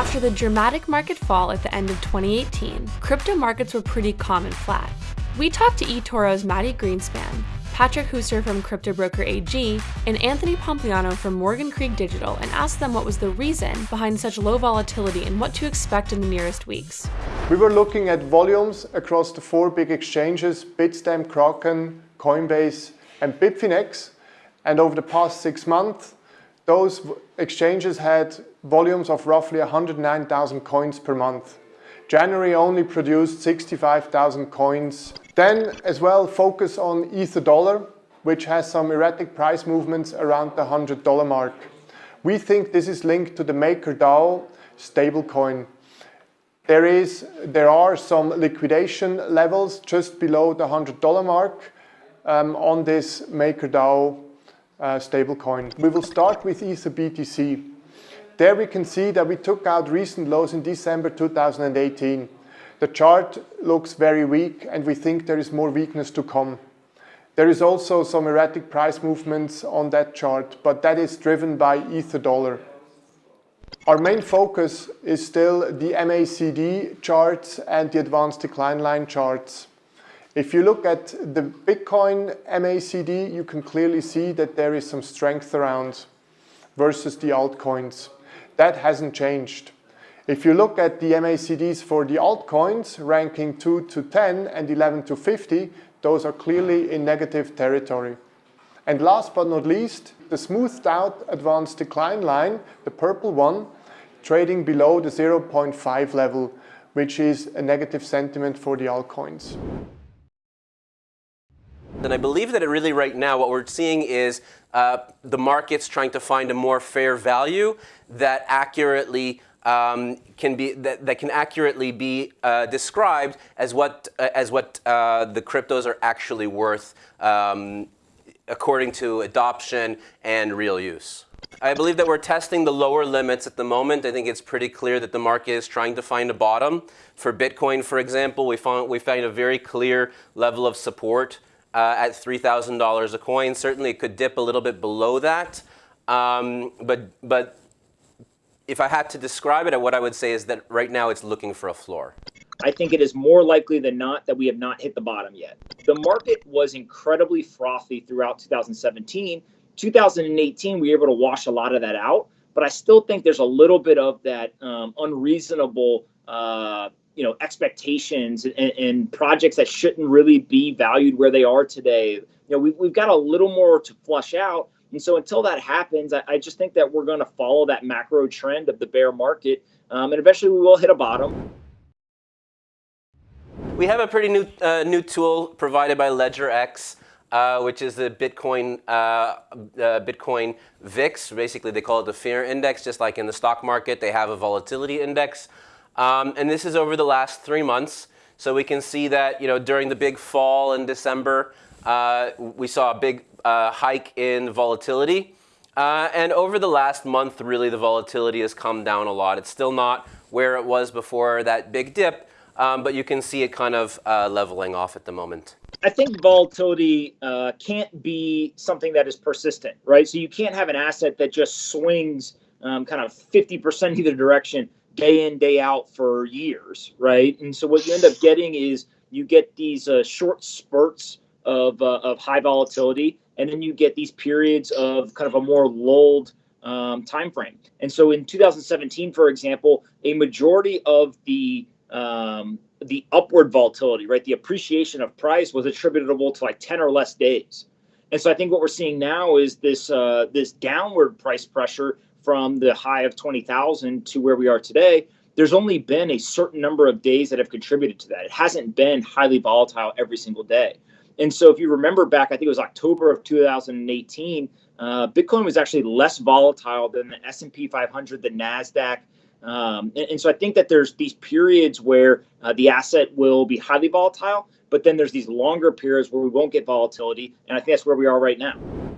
After the dramatic market fall at the end of 2018, crypto markets were pretty calm and flat. We talked to eToro's Mati Greenspan, Patrick Heusser from Crypto Broker AG, and Anthony Pompliano from Morgan Creek Digital and asked them what was the reason behind such low volatility and what to expect in the nearest weeks. We were looking at volumes across the four big exchanges, Bitstamp, Kraken, Coinbase, and Bitfinex. And over the past six months, those exchanges had volumes of roughly 109,000 coins per month. January only produced 65,000 coins then as well focus on Ether dollar, which has some erratic price movements around the $100 mark. We think this is linked to the MakerDAO stablecoin. There, is, there are some liquidation levels just below the $100 mark um, on this MakerDAO uh, stablecoin. We will start with Ether BTC. There we can see that we took out recent lows in December 2018. The chart looks very weak and we think there is more weakness to come. There is also some erratic price movements on that chart, but that is driven by Ether dollar. Our main focus is still the MACD charts and the advanced decline line charts. If you look at the Bitcoin MACD, you can clearly see that there is some strength around versus the altcoins. That hasn't changed. If you look at the MACDs for the altcoins, ranking 2 to 10 and 11 to 50, those are clearly in negative territory. And last but not least, the smoothed out advanced decline line, the purple one, trading below the 0.5 level, which is a negative sentiment for the altcoins. And I believe that it really right now what we're seeing is uh, the markets trying to find a more fair value that accurately um, can be that, that, can accurately be uh, described as what uh, as what uh, the cryptos are actually worth um, according to adoption and real use. I believe that we're testing the lower limits at the moment. I think it's pretty clear that the market is trying to find a bottom. For Bitcoin, for example, we found we found a very clear level of support uh, at $3,000 a coin. Certainly, it could dip a little bit below that, um, but but if I had to describe it, what I would say is that right now it's looking for a floor. I think it is more likely than not that we have not hit the bottom yet. The market was incredibly frothy throughout 2017. 2018, we were able to wash a lot of that out, but I still think there's a little bit of that um, unreasonable, uh, you know, expectations and, and, projects that shouldn't really be valued where they are today. You know, we've, we've got a little more to flush out, and so until that happens, I, I just think that we're going to follow that macro trend of the bear market, um, and eventually we will hit a bottom. We have a pretty new uh, new tool provided by LedgerX, uh, which is the Bitcoin uh, uh Bitcoin VIX. Basically, they call it the fear index, just like in the stock market, they have a volatility index. Um, and this is over the last three months. So we can see that you know during the big fall in December, uh, we saw a big uh, hike in volatility. Uh, and over the last month, really, the volatility has come down a lot. It's still not where it was before that big dip, um, but you can see it kind of uh, leveling off at the moment. I think volatility uh, can't be something that is persistent, right? So you can't have an asset that just swings um, kind of 50% either direction day in, day out for years, right? And so what you end up getting is you get these uh, short spurts of, uh, of high volatility and then you get these periods of kind of a more lulled um, time frame. And so in 2017, for example, a majority of the um, the upward volatility, right, the appreciation of price was attributable to like 10 or less days. And so I think what we're seeing now is this uh, this downward price pressure from the high of 20,000 to where we are today. There's only been a certain number of days that have contributed to that. It hasn't been highly volatile every single day. And so if you remember back, I think it was October of 2018, uh, Bitcoin was actually less volatile than the S&P 500, the NASDAQ. Um, and, and, so I think that there's these periods where uh, the asset will be highly volatile, but then there's these longer periods where we won't get volatility. And I think that's where we are right now.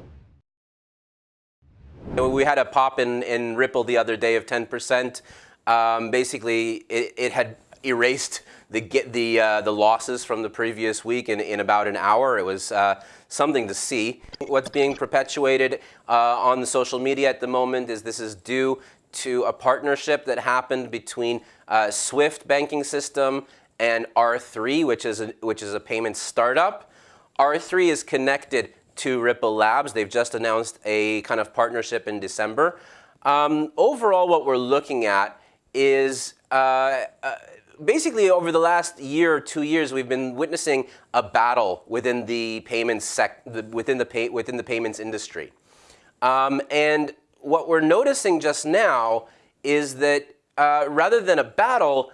We had a pop in, in Ripple the other day of 10%. Um, basically, it, it had erased the get the uh, the losses from the previous week in, in about an hour. It was uh, something to see. What's being perpetuated uh, on the social media at the moment is this is due to a partnership that happened between uh, Swift banking system and R3, which is a, which is a payment startup. R3 is connected to Ripple Labs. They've just announced a kind of partnership in December. Um, overall, what we're looking at is uh, uh, basically over the last year or two years, we've been witnessing a battle within the payments sec within the pay within the payments industry. Um, and what we're noticing just now is that uh, rather than a battle,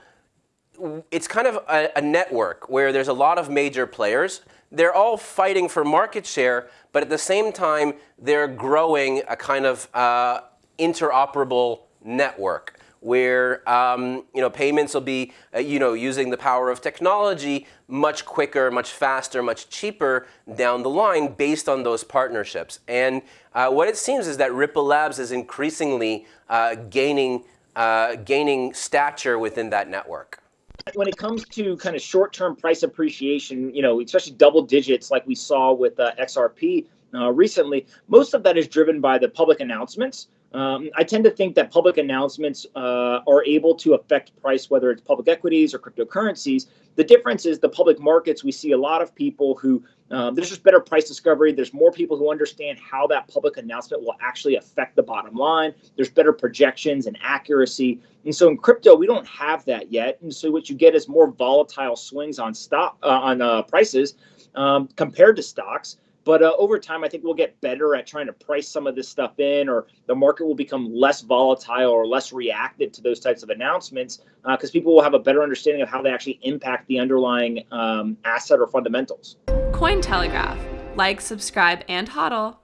it's kind of a, a, network where there's a lot of major players. They're all fighting for market share, but at the same time, they're growing a kind of uh, interoperable network where um, you know payments will be uh, you know using the power of technology much quicker, much faster, much cheaper down the line based on those partnerships. And uh, what it seems is that Ripple Labs is increasingly uh, gaining uh, gaining stature within that network. When it comes to kind of short-term price appreciation, you know, especially double digits like we saw with uh, XRP uh, recently, most of that is driven by the public announcements. Um, I tend to think that public announcements uh, are able to affect price, whether it's public equities or cryptocurrencies. The difference is the public markets, we see a lot of people who, um, there's just better price discovery. There's more people who understand how that public announcement will actually affect the bottom line. There's better projections and accuracy. And so in crypto, we don't have that yet. And so what you get is more volatile swings on stock, uh, on uh, prices um, compared to stocks. But uh, over time, I think we'll get better at trying to price some of this stuff in, or the market will become less volatile or less reactive to those types of announcements because uh, people will have a better understanding of how they actually impact the underlying um, asset or fundamentals. Cointelegraph. Like, subscribe, and hodl.